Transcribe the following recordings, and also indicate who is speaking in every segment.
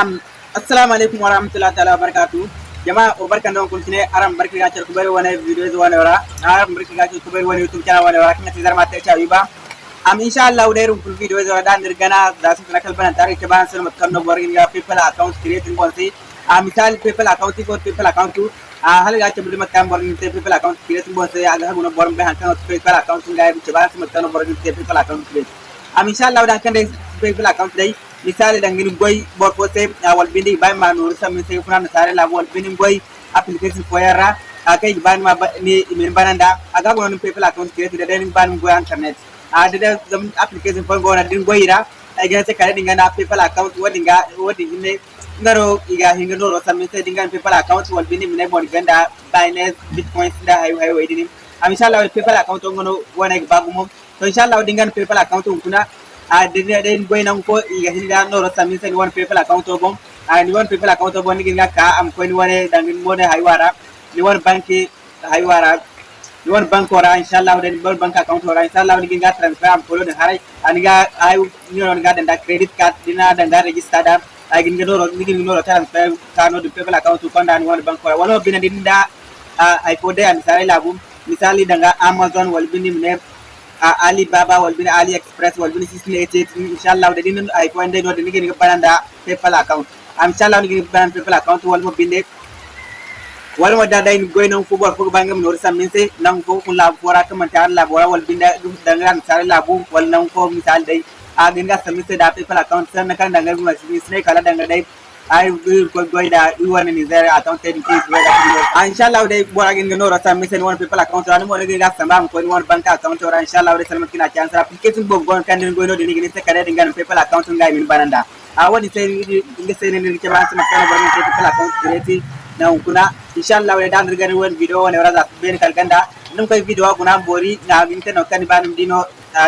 Speaker 1: assalamu alaikum warahmatullahi taala wabarakatuh jamaa obarkan don kultine aram barki ga cer kubar wana videos wana wara aram barki ga cer kubar wana youtube channel wana wara kinga tidar mate chawi ba am inshallah udairu kul videos wara dan dirgana dasin nakal bana tarik ke ban sel matkan no borgin ga people account creating konsi a misal people account ko people account tu a hal ga cer mat kan borgin te people account creating bonse aga ha guna borgin ban kan people account ga ke ban sel matkan no borgin te people account create am inshallah udah kan people account dai misali dangin goy bor fo se wal bindi bay ma no sa min se funa sare la wal bindi goy application fo yara akay ban ma ni min bananda aga gonon people account create de den ban goy internet. A de zam application fo gona din goyira ay ga se kare dinga na people account wodi ga wodi ne ngaro iga hinga no sa min se dinga people account wal bindi min bon ganda binance bitcoin da hay hay wedi ni am inshallah people account ngono wona bagumo to inshallah dinga people account kuna a dede den boy nan ko iga hinga no rasa min sen one people account to bom a ni one people account to bom ni ginga ka am ko ni wone dangin mone haywara ni one banki haywara ni one bank ora inshallah den bol bank account ora inshallah ni ginga transfer am ko den harai aniga ay ni non ga credit card dina den da register da ay ginga no ni ginga no transfer ka no people account ko nda ni one bank ora wala bina din da ay ko de an sare labu misali danga amazon wal bini ne Uh, ali baba walbina ali express walbina sisle ete inshallah de dinon ay point de no de ngi bananda paypal account. Am inshallah ngi ban paypal account walmo binde. Walmo dada in goyno fu bor fu bangam no sam min se nan ko kun la bora kam ta la bora walbinda dum dangan sare la bu wal nan ko misal dai a ganga samise da paypal account san kan dangan ma sine kala dangan dai ai ko goy da i wani ni zare account ten ki we da a inshallah dai bora gin no rasa mi sen won people account ran mo ngi ga samba ko won bank account ran inshallah dai salmat kina chance application bo gon kan ni gono ni ni se kare dingan people account ngai min bananda a wadi sai ngi sai ni ke ban sama kana bari people account create na kuna inshallah dai dan rigar won video woni wara ben kal ganda num koy video kuna bori na gin tan kan banum dino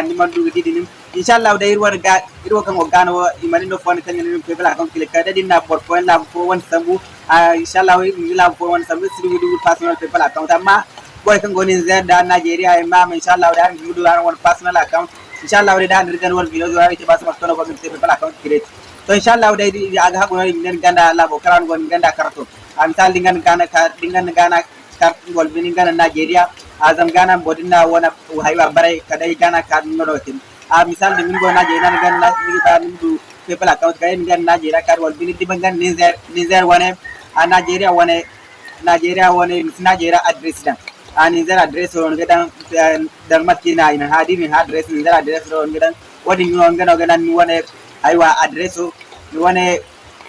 Speaker 1: ni man du di dinim inshallah da irwar ga irwa kan ogano imani no fon kan ni pe kan kile ka da dinna por point la fo won sambu inshallah wi la fo won sambu siri wudu personal pe bla account amma boy kan goni z da Nigeria ma inshallah da ni wudu won personal account inshallah da dan rigan won video zuwa ite ba su mastono ko pe bla account create to inshallah da aga ha gona ni ganda la bo karan gon ganda karto amsal dingan gana ka dingan gana kart gol bin gana Nigeria azam gana bodina wona haywa bare kadai gana ka no tin. आप मिसाल निमिन को ना जेना निगन ना निगता निमिन PayPal account करे निगन ना जेरा कर वल बिनिति बंगन निजर निजर वने आ नाइजेरिया वने नाइजेरिया वने नाइजेरिया एड्रेस दा आ Niger address ron gedan darmat kina ina hadi min address nizer address ron gedan wadi mi on gano gedan mi wone aywa address mi wone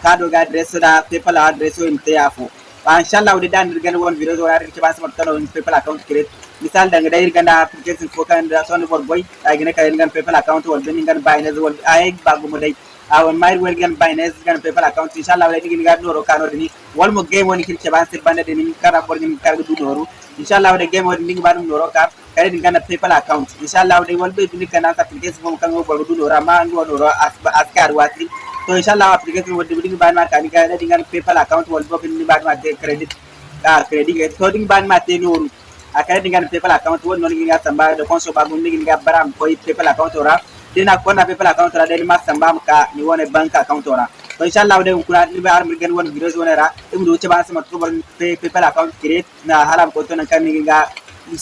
Speaker 1: kado ga address da PayPal address o imte yafo inshallah wadi dan dirgan won video zo yar ke ba smart kano PayPal account create misal da ngadai ganda application ko kan da son for boy ay gane kayen gan PayPal account wal bin gan Binance wal ay bagu mo dai awan mai wel gan Binance gan PayPal account inshallah wala digi gan noro kano dini wal mo game woni kin ceban se bande dini kara bor ni kar du noro inshallah wala game woni digi banum noro kar kare digi gan PayPal account inshallah wala wal be dini kana application mo kan bor du noro ma ngo noro askar wati application wodi digi ban ma kan ga digi gan PayPal account wal bo bin ban ma te credit ah credit to digi ban ma te noro akare dingan PayPal account won non ngi samba de konso ba gun ngi ga baram ko PayPal account ora dina ko na PayPal account ora de ma samba ka ni wone bank account ora to inshallah de kuna ni ba ar mirgen won videos wona ra dum do ba sama to PayPal account create na haram ko to nan kan ngi ga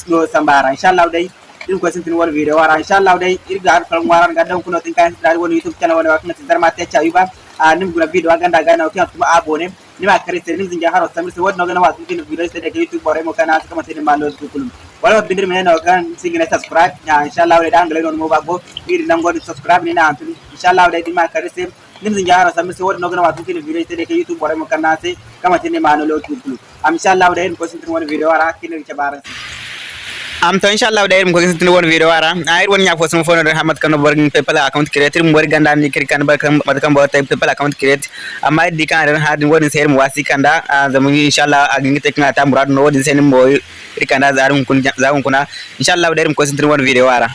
Speaker 1: no samba ra inshallah de din ko sin tin won video wara inshallah de irga ar falam waran ga dan kuno tin kan dar won youtube channel wona wakna tin darma te chayuba a nim guna video ganda ga na ko tuma abone nima kare sere ni zinga haro samir se wodno gana wasu kini video se daga youtube bore mo kana kama tene malo su kulum wala bindir mena no kan singina subscribe. Ya inshallah wala dan gele non mo bago biri nan godi subscribe ni na antuni inshallah wala dima kare se nim zinga haro samir se wodno gana wasu kini video se daga youtube bore mo kana se kama tene malo su kulum am inshallah wala en ko sintin wani video ara kini ke barasi am to inshallah da mo ko sin won video ara ayir won nya fo sun fo no hamat kan bor PayPal account create. Mo bor ganda ni kri kan bar kan bar kan bor tay PayPal account create. Amma di kan ran hadin won sayar mo wasi kanda zamu inshallah a gingi tek na ta murad no wodi sen mo kri kanda zarum kun zarum kuna inshallah dayir mo ko sin won video ara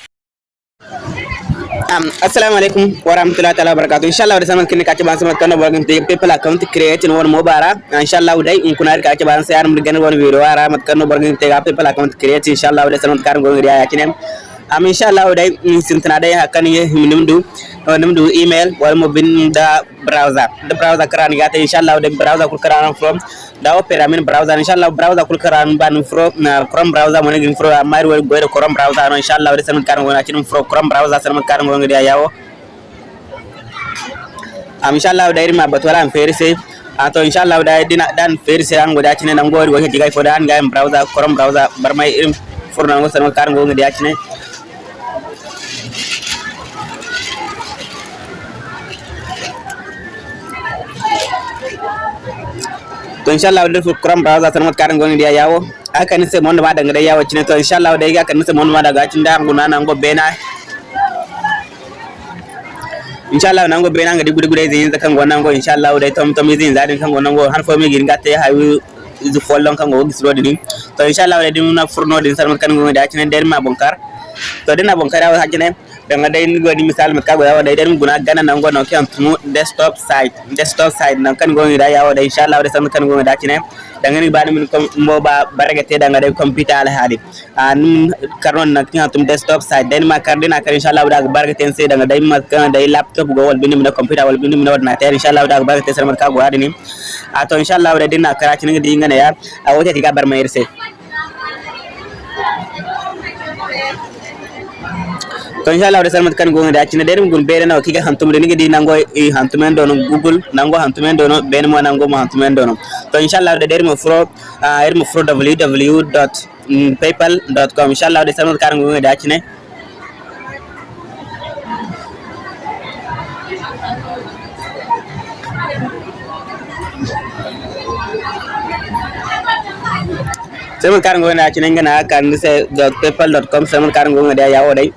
Speaker 1: um, assalamu alaikum wa rahmatullahi taala wabarakatuh inshallah da saman kinni kace ban saman kana bargan te people account create won mo bara inshallah dai in kuna kace ban sai mun gan won video ara mat kana bargan te people account create inshallah da saman karam gon riya yakinen am inshallah day sintina day hakan ye nimdu nimdu email wala mo bin da browser. Da browser karan gata inshallah da browser kul karan from da opera min browser. Inshallah browser kul karan ban from na chrome browser mo ngin from amari wal goyro chrome browser no inshallah da san karan wona cin from chrome browser san karan wona dia yawo am inshallah da irma batwala am fere sai ato inshallah da dina dan fere sai an goda cin nan gori wani digai fo da an ga browser chrome browser barmai irin furna ngo san karan wona dia cin to inshallah wadda fu kuram browser tan mat karan goni dia yawo. Aka ni se mon daga da yawo cine. To inshallah wadda aka ni se mon ma daga cin da nguna nan go bena. Inshallah nan go bena ngadi gudu gudu zin zakan gonan go. Inshallah wadda tom tom zin zadin kan gonan go. Har fo mi gin gatte hawi izu follon kan go gisro din. To inshallah wadda din na furno din sarmat kan go da cine. Der ma bonkar. To dina bonkar yawo hajine danga day ni godi misal mi kago yawa day den guna gana nan go no kan tumu desktop site desktop site nan kan go da yawa day inshallah da sam kan go da kine danga ni bani min mo ba barage te danga day computer al hadi an karon nan kan desktop site den ma kar dina kar inshallah da barage ten se danga day ma kan day laptop go wal bindi min computer wal bindi min na ter inshallah da barage te sar mar kago hadi ni ato inshallah da dinna kara kine di ngana ya a wote tiga bar mai to inshallah wada salmat kan gonga dacina den gul bere no kika hantumde ni gidi nango i hantumen do no google nango hantumen do no ben mo nango mo hantumen do no to inshallah wada der mo fro er mo fro www.paypal.com inshallah wada salmat kan gonga dacina Semut karang gue nanya cina nggak nak kan, saya dot paypal dot com semut karang gue nggak ada ya, wadai.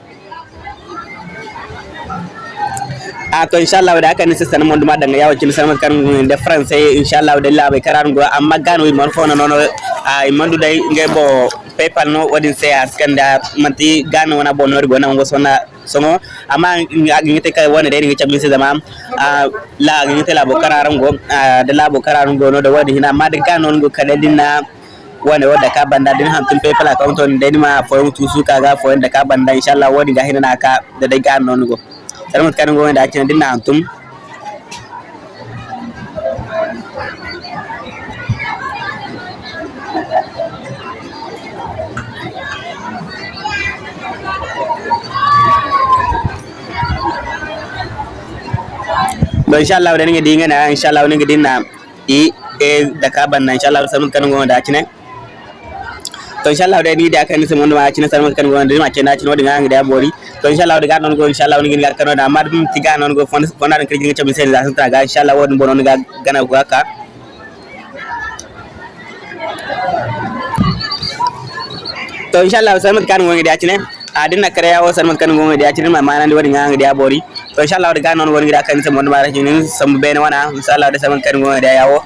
Speaker 1: to inchallahu da kane sistana mon dum adanga yawo cin sanama kan de français eh, inchallahu de labe karan go ah, amma gan wi mon fono nono ah, ay manduda nge bo paypal no wadin se ah, askanda manti gan wana bo nori go na ngo sona songo. Amma ngite kay wona de ngi cabbi se dama la ngite la bo kararam go de la bo go no de wadi hina. Amma de gan go kala dinna wani wadda ka banda din hantun paypal account on da ma foyon tusu kaga foyon da ka banda inshallah wani ga hina na da dai gan go Salamat kan gue da cina din antum. Ba inshallah da ninga dinga na inshallah ninga dinna i e da ka banna inshallah salamat kan gue da cina. to inshallah da ni da kan sai mun ma cina salamat kan gue da ma cina cina wadin ga da bori to inshallah wadi ga non go inshallah woni ngin garkano da. Mar dum tiga non go fon fon aran ƙirjin chamin sen da santra ga. Inshallah wodi bonon ga gana go ka to inshallah sarmat kan ngongi da cine a na kare yawo sarmat kan ngongi da cine ma manan wadi ngangi da bori. To inshallah wadi ga non woni da kan sam wonde mara cinin sam bene wana. Inshallah wadi sarmat kan ngongi da yawo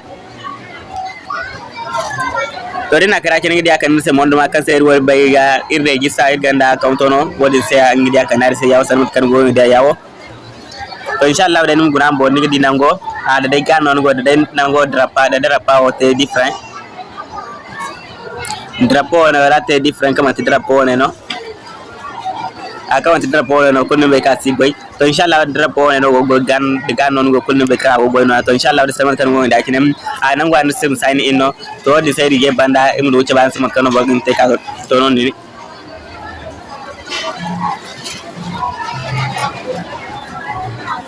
Speaker 1: to dina kara kene ngidi akan se mondo ma kan se ruwa bay ga irde gi sa ganda account no wodi se ngidi akan ari se yawo sanut kan go ngidi yawo to inshallah da num guna bo ngidi nango. Ada dai kan non go da nango drapa da drapa o te different. Drapo na wala te different kama te drapo ne no akawan ti drapo no kunno be ka sigoi to inshallah drapo no go gan gan non go kunno be ka go boy no to inshallah da saman kan go da kinem a nan go an sim sign in no to di sai dige banda im do ban sama kan bo gin te ka to non ni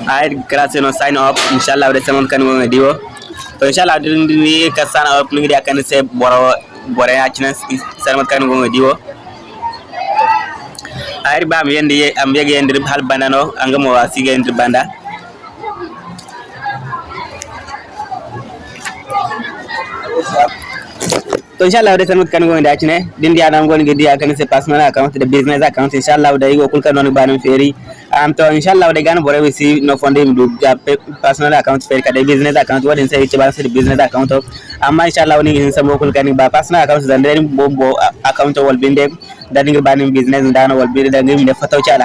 Speaker 1: ay grazie no sign up. Inshallah da saman kan go diwo. To inshallah din ni ka sign up ni da kan se boro boro ya cinan saman kan go diwo ari bam yende ye am yege yende hal banano anga mo wasi ge yende banda. To inshallah de sanut kan gonde acne din diana gonde diya kan se passement account de business account inshallah de yo kul kan non banam feri. Um, to inshallah, the Ghana will receive no funding group uh, personal account, fair card, business account, what in say each balance the business account of. Um, inshallah, only in some local can by uh, personal accounts, then then Bobo uh, account will be there. Then you ban business and then will be the name the photo child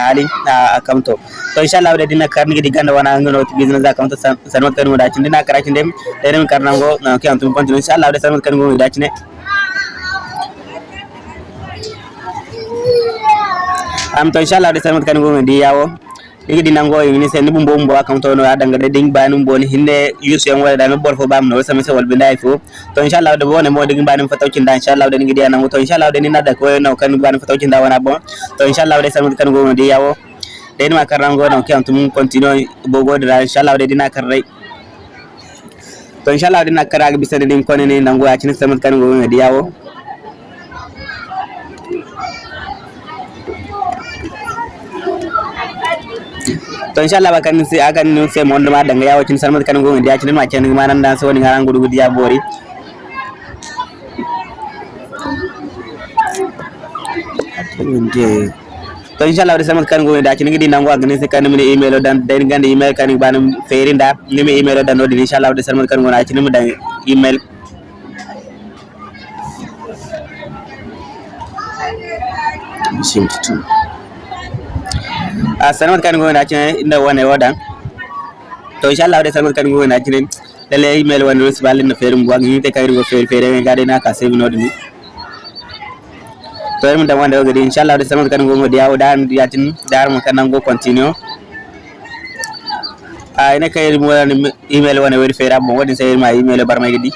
Speaker 1: account. So inshallah, the dinner carnage the Ghana one angle of business account, Sanotan would actually not cracking them. Then Karnango, now can't continue. Inshallah, the Sanotan would actually. Am to inshallah de samat kan go ndi yawo igi dinango ni sen ni bumbo mbo account no ada ngade ding banum bon hinde yus yang wala dan bor fo bam no sama se wal bindai fo to inshallah de bone mo ding banum fataw cinda inshallah de ngi diana to inshallah de ni nada ko no kan banum fataw cinda wana bon to inshallah de samat kan go ndi yawo de ni makarango no ki antum continue bogo de inshallah de dina karrai to inshallah de nakara bisa de din konene nango ya cin samat kan go ndi yawo to inshallah bakan se akan nun se mon ma danga ya wacin salmat kan gonga dia cinin macen ma nan dan so woni ngaran gudu gudu ya bori. To inshallah wadi salmat kan gonga dia cinin gidi nango agane se kan mini email dan den gande email kan banam ferinda nimi email dan odi inshallah wadi salmat kan gonga cinin dan email. Seems to. Sanmat kan ngona cine inda wane wadan to inshallah de sanmat kan ngona cine lele email wan rus balin no ferum buang ni te kayru go fer fere ngai gade na ka save no dini to erum da wande gadi inshallah de sanmat kan ngoma diawo dan diatin dar mo kan ngo continue a ina kayru mo email wane wari fere mo wadin sayir ma email bar may gadi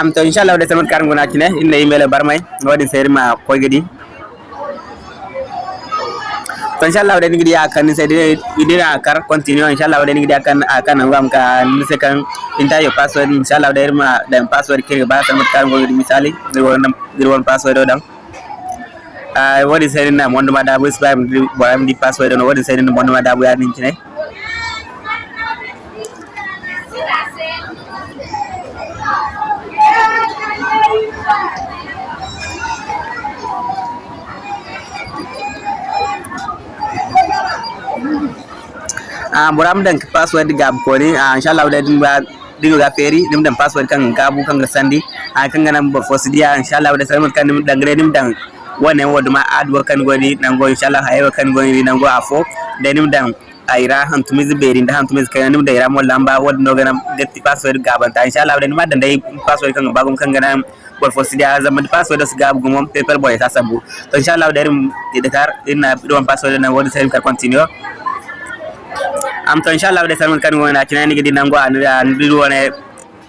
Speaker 1: am to inshallah de samat kar ngona cine inna email barmay wadi seri ma koy gadi. To inshallah de ngi akan se de idina kar continue. Inshallah de ngi akan akan ngam ka ni se kan inta yo password. Inshallah de ma dan password ke ba samat kar ngoni misali. De won de won password do dang ay wadi seri na mondo ma da bu spam di password no wadi seri na mondo ma da bu ya ni cine ah buram dan password gab ko ni. Ah inshallah da din ba dingo ga feri dim dan password kan gabu kan sandi. Ah kan ganam ba fosidiya inshallah da sai kan dim dan gre dim dan wane wodu ma adwa kan goni nango inshallah hayo kan goni nango afo da dim dan aira hantumiz beri da hantumiz kan nim da ira mo lamba wod no ganam detti password gaban ta inshallah da ma dan dai password kan bagum kan ganam bor fosidiya zaman password da su gabu gumom paper boy ta sabu to inshallah da rim idakar ina bidon password na wodi sai kan continue amsa insha Allah da sanin kan wona kinani gidi nango an wona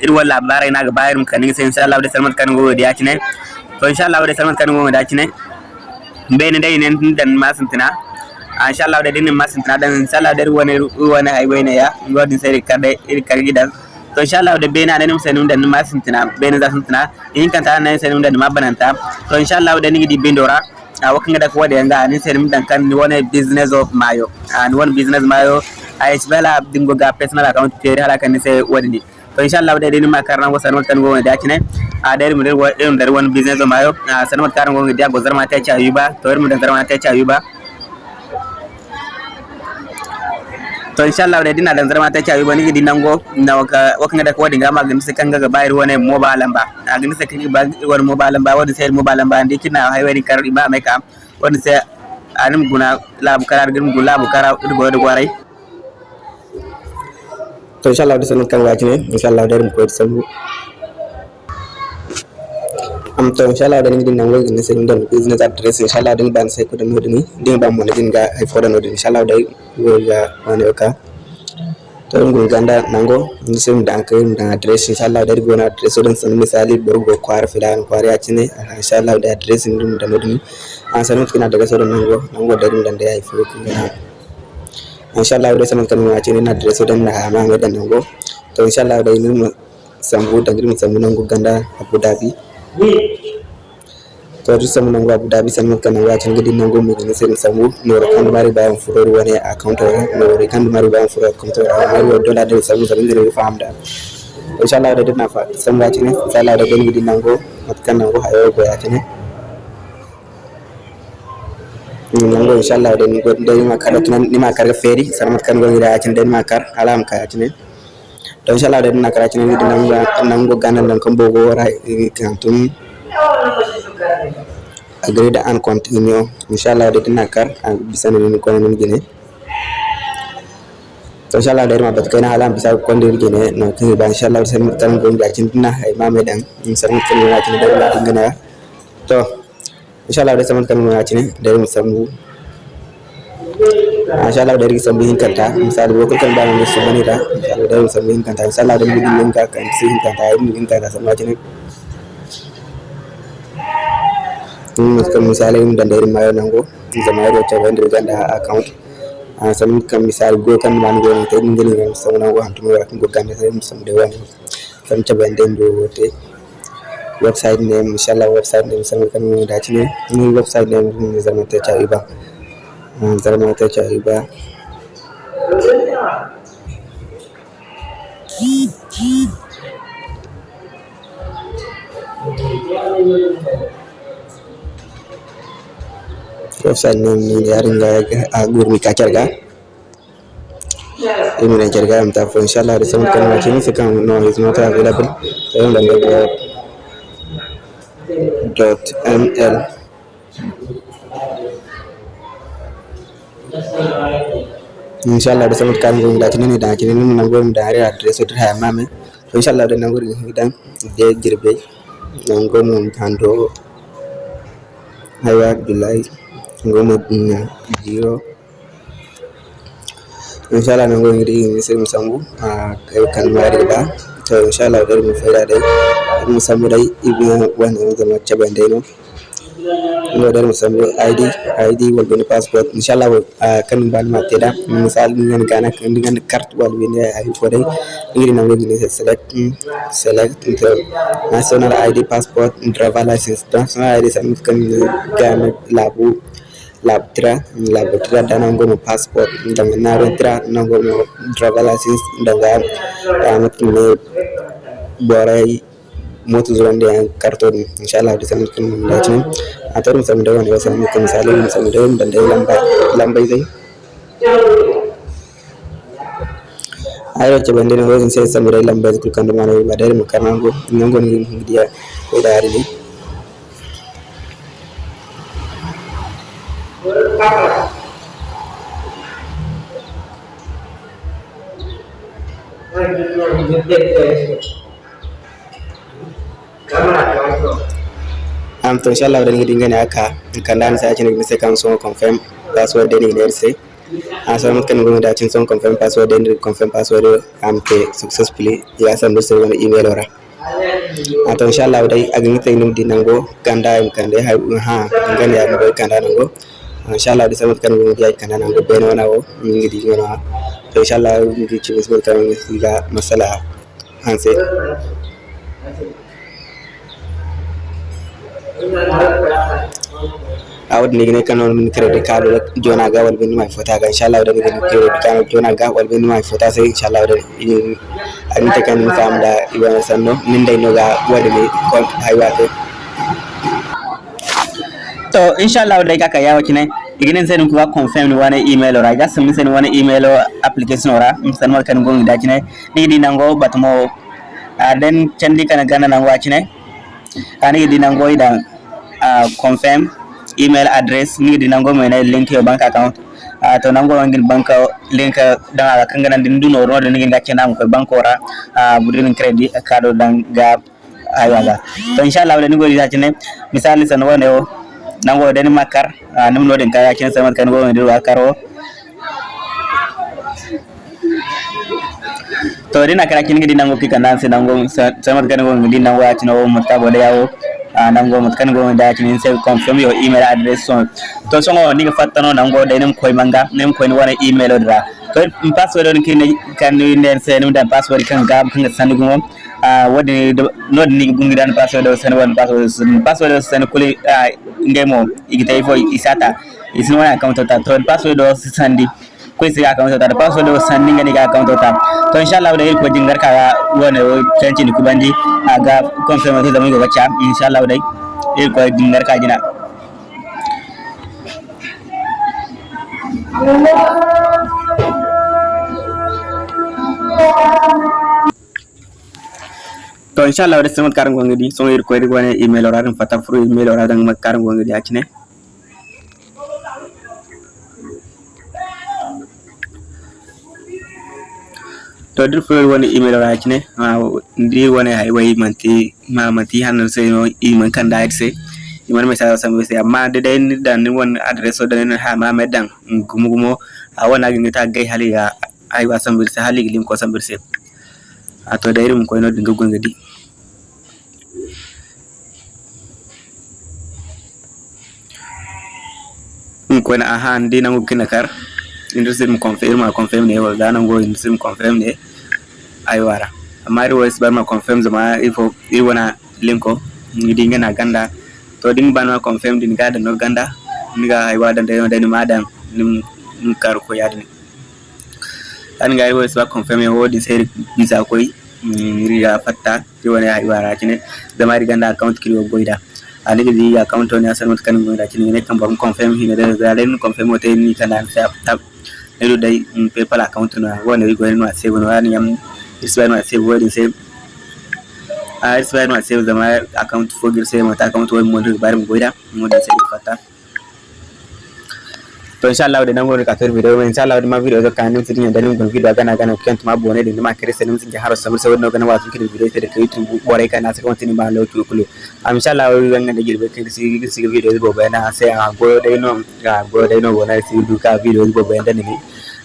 Speaker 1: irwa labarai na ga bayar mu kanin insha Allah da sanin kan go da kinai to insha Allah da sanin kan go da kinai bai ne dai ne dan masin ah, insha Allah da dinin masin dan insha Allah da wani ai highway ne ya. Go din sai ka dai irkar gidan. To insha Allah da bai na nan sai da masin tana bai ne za sun in kan ta nan sai dan mabananta to insha Allah da ni gidi bindora a ah, wakan da kuwa da yanga ni sai dan kan ni wani business of mayo. Ah, And one business mayo. A yi bela dingo ga personal account ke hala kan sai wani to insha Allah da dai ma karna go sanar kan go da kine a da mu da irin da wani business of mayo. A sanar kan go da go zarma ta ci ayuba to mu da zarma ta ci ayuba to insha Allah da dina da zarma ta ci ayuba ni di nango na waƙa wakan da kuwa dinga ma gani sai kan ga bayar wani mobile ba a gani sai kan ba wani mobile ba wani sai mobile ba ndi kina highway kar ba mai ka wani sai anim guna labu karar gum gula bu kara go do warai to inshallah da sanin kan gaji ne inshallah da mu koyi sabu am to inshallah da ni din nan wai ne sai dan business address inshallah din ban sai ko da nodini din ban mo din ga ai foda nodini inshallah da go ga wani ka to ngun ganda nango. Ni sai mu dan kai dan address inshallah da go na address don san misali borgo kwar filan kwar ya cine inshallah da address din da nodini an sanin kina daga sauran nango. Nango da din dan da ya kun ga inshallah dai sanan kanu ace ne na da so dan na ma mai dan nango to inshallah dai mun sambu dan mun sambu nango ganda Abu Dhabi. To ju samu nango Abu Dhabi sanan kanu ace ngidi nango mu ne sai sambu. No kan mari bayan furo wani account no kan mari bayan furo account mari dollar da sambu sanan da faham da inshallah dai na fa samu ace ne inshallah dai ngidi nango matkan nango hayo go ace ne nango inshallah da ni go da ni makar tunan ni makar ga feri sar matkan go da cin da ni makar. Alam ka cine to inshallah da dinna kara cine gidin nango ganan dan kan bogo kan tun agree da an continue inshallah da dinna kar bisa ni ko ni gine
Speaker 2: to inshallah da irma bat kai na halam bisa kon dir gene no kai ba inshallah sai mun tan gon ga cin na ai ma me dan mun kan na cin da la dingana to inshallah da saman kanu ya cinin da mu samu insha Allah da rigi samu hin kanta misali lokacin kan da mu samu ne da da mu samu hin kanta insha Allah da mu din ka kan sai hin kanta ai mu hin kanta samu cinin mun kan misali mun da dare mai nan go zama yaro ta wanda da account. A samu kan misali go kan man go ne ta din ne samu nan go hantu mai kan go kan sai mu samu da wani samu ta bandan do te website name inshallah website name sam kan mu da cin ni website name mun zama ta ta iba. Zama ta ba website ne ni yarin ga a gurmi ka kyarga ini na kyarga am ta inshallah da sun kan wace ni kan no is not available. Sai mun da dot ml inshallah ada sangat kan gue ngeliatin ini dan akhirnya ini nanggung dari address itu hama me so inshallah ada nanggung ini dan dia jirbe nanggung nangkando hayat bilai nanggung nanggung zero inshallah nanggung ini ini sering sanggup kalmari bah to inshallah da mu fara dai mu samu dai ibn wannan zama caban dai no no dar musamman id id wal ben passport. Inshallah kan bal ma teda misal ngen kana kan dengan carte wal ben ay ko dai ngiri na ngini select select national id passport driver license. National id sam kan gana labu labtra labtra dana ngomo passport ndanga naro tra ngomo driver license ndanga amat ne borai motu zuwan da yan karton inshallah da sanin kun mun dace a tarin samu da wani wasu ne kan misali mun samu da yin da lamba lambai zai ayo ce bande ne wajen sai da da da nan da ne am to inshallah da ngidi ngani aka kan dan sa cin ni kan so confirm password da ni ne sai a so mun kan cin son confirm password da ni confirm password am successfully ya san da sai email ora a to inshallah dai a gani tay num dinango kanda im kande ha ha ngani ya go kanda nango inshallah da sabar kan mun yai kana nan gobe na nawo mun gidi yana to inshallah mun gidi ci sabar kan mun ga masala an sai a wadda ne gane kanon min kare da kado jona ga walbin mai fota ga insha Allah da gane kare da kano jona ga walbin mai fota sai insha Allah to
Speaker 1: inshallah dai kaka yawa kinai iginin sai kuwa confirm ni wani email ora. Ga sun sai wani email application ora. San wal kan gongi da kinai ni di nango batmo den candi kana gana nango kinai ani di nango idan confirm email address. Ni di nango mena link your bank account. To nango ngin bank link dan ala kangana din duno ro dan ngin nam ko bank ora. Uh, budin credit kado dan ga ayaga to inshallah wala ni go dita cine misali san nango den makar nim no den kaya cin samat kan go ndir wa karo. To dina kala kin gidi nango pika nan nango samat kan go ngidi nango acino mutabo da yawo nango mat kan go da kin sai confirm your email address so to so ngo ni fattano nango nim koy manga nim koy ni wana email dra to password on kin kan ni nen sai nim dan password kan ga kan sanu go wadi no ni gungi dan password o san wan password password san kuli ngemo igita ifo isata. Isin wana account ta to password o sandi ko isi account ta password o sandi ngani ga account ta to inshallah da ko jingar ka wona o tanci ni kubandi aga confirm to da mu ga cha inshallah dai il ko jingar ka jina to inshallah wada semat karang gonga di so ir ko ri wane email ora dum fata fru email ora dang mak karang gonga di acine to dir fo woni email ra kine ma dir woni hay way manti ma manti hanan se no iman kan da se. Iman me sa sam se amma de dai ni dan ni won address o dan ha ma me dan gumu gumo a wana gi ta gai hali ya ay wa sam se hali lim ko sam se atwa dairi mukoino dinga gwanza di mukoina ahan di nangu kina kar. Industry mu confirm ma confirm ne wala dana ngo industry mu confirm ne aywara amari wes bar ma confirm zama ifo iwana linko. Dinga na ganda. To ding ban ma confirm din gada no ganda. Niga aywada ndayo ndani madam. Nim kar ko yadni angari wose baconfirme wodi seri visa koy mm, riga fatta ti woni ha ibara kine damari ganda account kiri goida anigi di account on asan mut kan goida kine ne kan bam confirm hine da da len confirm o ni kan an tab. Edo dai paypal account na woni go no save no ani am isba no save wodi save a isba no save da ma account fogir save mata account woni mo bari mo goida mo da save fatta to inshallah da nango ka tor video inshallah da ma video ga kan nim sidin da nim gon video ga na ga na kent ma bone da ma kire senim sin haro sabur sabur no ga na wa kire video da kai tu bore ka na sa kon tin ba lo tu kulu am inshallah wi ga da girbe kai si si video bo ba na sai a go dai no ga go dai no bona si du ka video bo ba da ni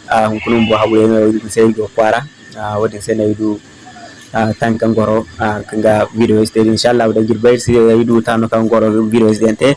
Speaker 1: a hun kunun bo hawo no sai go kwara a wadin sai na Ah, tan kan goro ah, kanga video este inshallah udah jirbair si hidu tan kan goro video este ente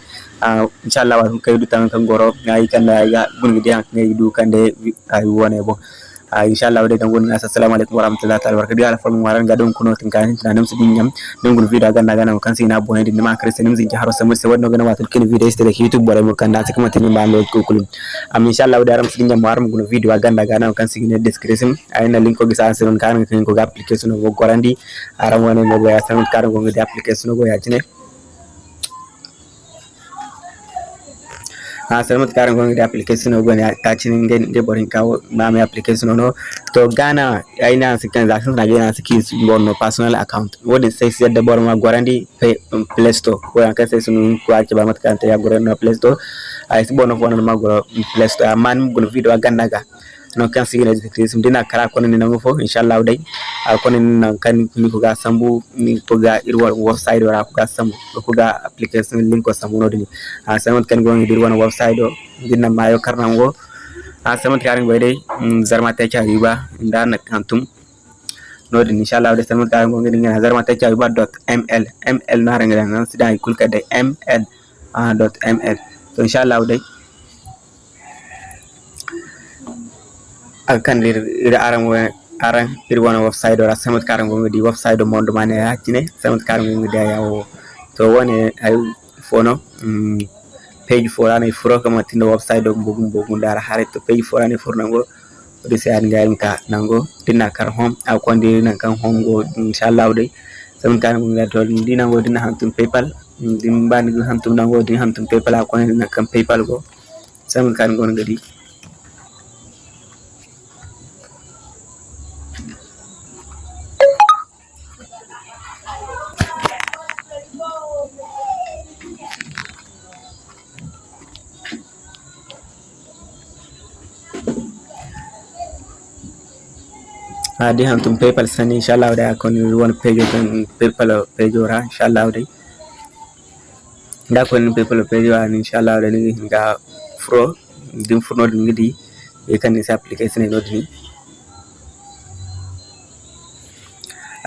Speaker 1: ah, inshallah wa kan hidu tan kan goro ngai kan ya bun gede hak ngai hidu kan de ayu wane bo. Inchallah de dan gon assalamu alaikum warahmatullahi ta'ala barakatuh ala formu waran ga don kuno tin kan tan nam sidin nyam don gun video ga naga kan sina bone din ma kristen nim zinki haro samu se wadno gana watul kin video este de youtube bore mo kan da ta kuma tin ba lo ko kulum am inchallah de aram sidin nyam waram gun video ga naga kan sigine description. Ay na link ko gisa asen kan kan ko ga application go gorandi aram wone mo ga asen kan go ga application go ya cine हाँ sir मत कारण application application ni गए काचिन गे bori boring का नाम है एप्लीकेशन होनो तो aina ya transactions na jina sikis bono personal account. Wode say siya de bori borma guarandi um, play store. Ko an kasa sun ko ake ba mata kan ta ya guarandi play store. Ai bono fonan ma guarandi play store man mun video ganna ga no kan sigina sum dina kara kono ni nango fo inshallah dai a kono ni nan kan ni ko ga sambu ni ko ga irwa website wala ko ga sambu ko ga application link ko sambu no dini a samat kan go ngi wana website do dina mayo karnango a samat kan go dai zarma ta cha riba inda na kantum no dini inshallah dai samat kan go ngi ngana zarma ta cha riba dot ml ml na ranga nan sida kulka dai ml dot ml to inshallah dai akan lir ira aran aran ir wana website ora samat karan go di website mondo mane hakine samat karan go di yawo to wone ay fono page forani furo kama tindo website do bogum bogum dara hare to page forani furnango di se an gaim ka nango dinna kar hom a ko ndi nan kan hom go inshallah de samat karan go to dina go dina hantum paypal. Dim go hantum nango din hantum paypal. A ko ndi kan paypal go samat karan go ngadi adi hantum paypal sani inshallah da kon won page tan paypal page ora inshallah dai da kon paypal page ora inshallah da ni ga fro dim furno din ngidi e kan ni application no din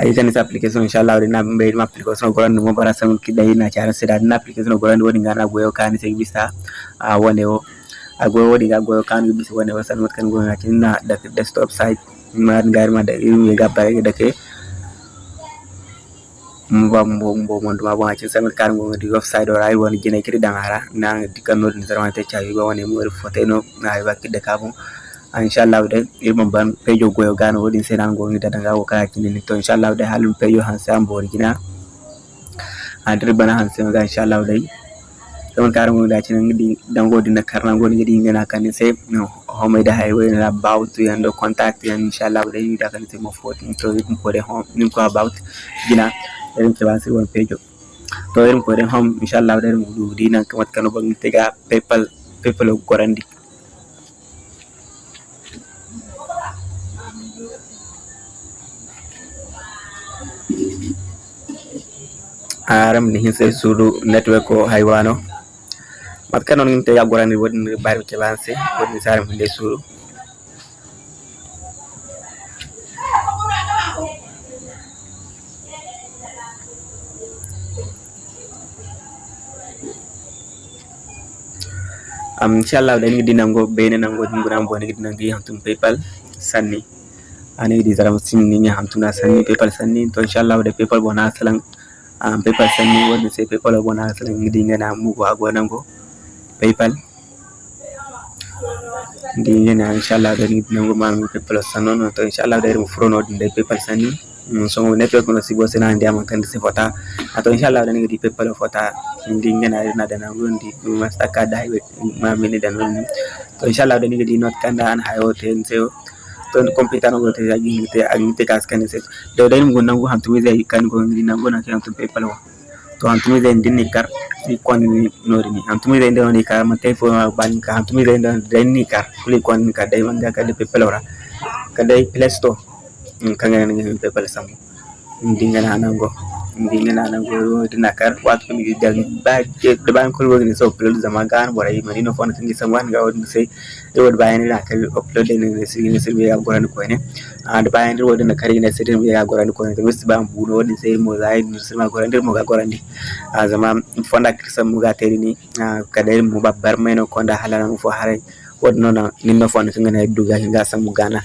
Speaker 1: ay kan ni application inshallah da na be ma application goran mo bara sam ki dai na chara sida na application goran woni ngana goyo kan sai bisa a wone o a goyo wodi ga goyo kan bisa wone o san kan goyo na da desktop site mar ngari ma da irin ya gaba da ke mba mbo mbo mo duma bo acin samit kar ngo di offside or ay woni jine kiri dangara na di kan no ni sarma te chawi ba woni mo fote no na ay bakki de kabo inshallah de ilmo ban pejo goyo gano wodi se nan go ni danga wo kaya kini ni to inshallah de halum pejo han sam bo gina adri bana han sam ga inshallah de sama kar ngo da cin ngidi dango di na karna ngo ngidi ngena kan se no homeyde hay woynoɗa about yan ɗo contact yan inchallah ɓeɗa yiɗa kadi temo foti to ɗum koɗe hom ɗum ko about jina eɗen keɓa sir won pejo to eɗen koɗen hom inchallah ɓeɗa dina ko wat kano bagni tega paypal paypal ko gorandi
Speaker 2: aram ni hinse suudu network o haywano mat kanon ngin te yagorani wodni bari ke banse wodni saram hinde sudu am inchallah da ngi dinango bene nango nguna bo ngi dinangi hantum paypal sanni ani di zaram simni ni hamtuna sanni paypal sanni to inchallah da paypal bona salang am paypal sanni woni se paypal bona salang ngi ngana mugo agonango paypal ndi ngena inchallah da ngi dinango ma paypal sanno to inchallah da mu frono de paypal sanni songo network no sibo sena ndi am kan se fota ato inshallah dan di pepal fota ndi ngena na dana gondi masta kada hiwe ma mini dan non to inshallah dan di not kanda an hayo ten seo to computer no ya gingi te agi te kas kan se do dan ngun nangu ham tuwi zai kan go ngi nangu na kan to wa to hantumida indini kar ni norini hantumida indoni kar mate ban ka hantumida indani kar kulikwan ka dai manga ka de people ora ka dai play store. Kanga ngi people sam ndinga na nango nango dinakar watu mi dal ba ke de ban ko woni so upload zama gan bora yi mani no fon tingi samwan ga woni sai e wod bayan da ka upload ne ne sigi ne sigi ya goran ko ne and bayan da na kare ne sai ya goran ko ne to wisi ban buno wodi sai mo zai ne sai ma goran dir mo ga goran di a zama fonda kirsan mu ga teri ni ka da mu babbar mai no konda halana mu fo what no na ninno fo an kanga na duga hinga samugana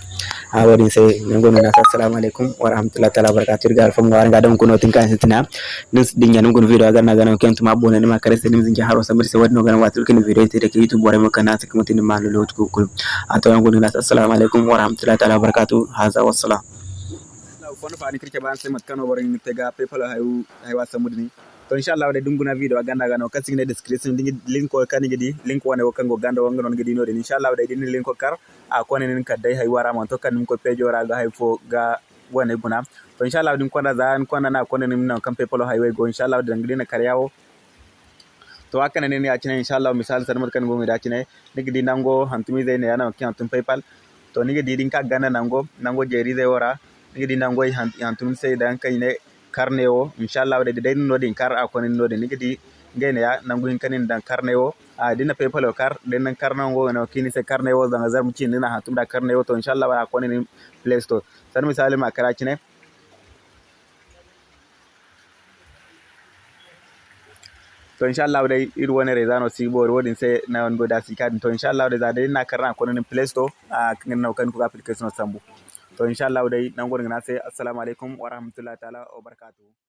Speaker 2: a ah, wadi sai nango na assalamu alaikum. Wa rahmatullahi ta'ala barakatuh. Gal fam war ga don kuno tin kan sitina nis dinya nango video ga na ga na kentu ma kare sai nimzin haro samir sai wadi no watul kin video te da youtube bore maka na kuma tin ma lo kukul a to nango na assalamu alaikum. Wa rahmatullahi ta'ala barakatuh. Haza wassalam
Speaker 1: fono fa ni kirke ban sai matkano bore ni tega paypal hayu haywa samudni to inchallah waɗe ɗum guna wiide wa gandaga no kasigne description link o kani gidi link wone wokkango ganda wonga noon gidi noɗen inshallah waɗe ɗini link o kar a konenen kadday hay warama on tokkan ɗum ko pejoraga hay fo ga wone guna. To inchallah ɗum konda na kondana konenem noon kam pepolo hay way go inchallah waɗe ɗangidina karya o to hakkane nen yacine inchallah misal sarmat kan gomi dacine nigi di nango hantumise ne yana wakki hantum paypal. To nigi di ɗin ka ganda nango nango jerise wara nigi di nango hantum seydan kayne karne o inchallah de de no din kar a konin no de nigidi ngene ya nangu hin kanin dan karne o a dina paypal o kar den nan karna ngo no kini se karne o zanga zar mucin dina hatum da karne o to inchallah a konin play store. San misali ma kara cine to inchallah dai ir woni rezano sibor wodin se na on boda sikadin to inchallah dai za dai na karna konin play store a no kan ku application sambu. To inshallah dai nan gurin na sai. Assalamu alaikum wa rahmatullahi ta'ala wa barakatuhu.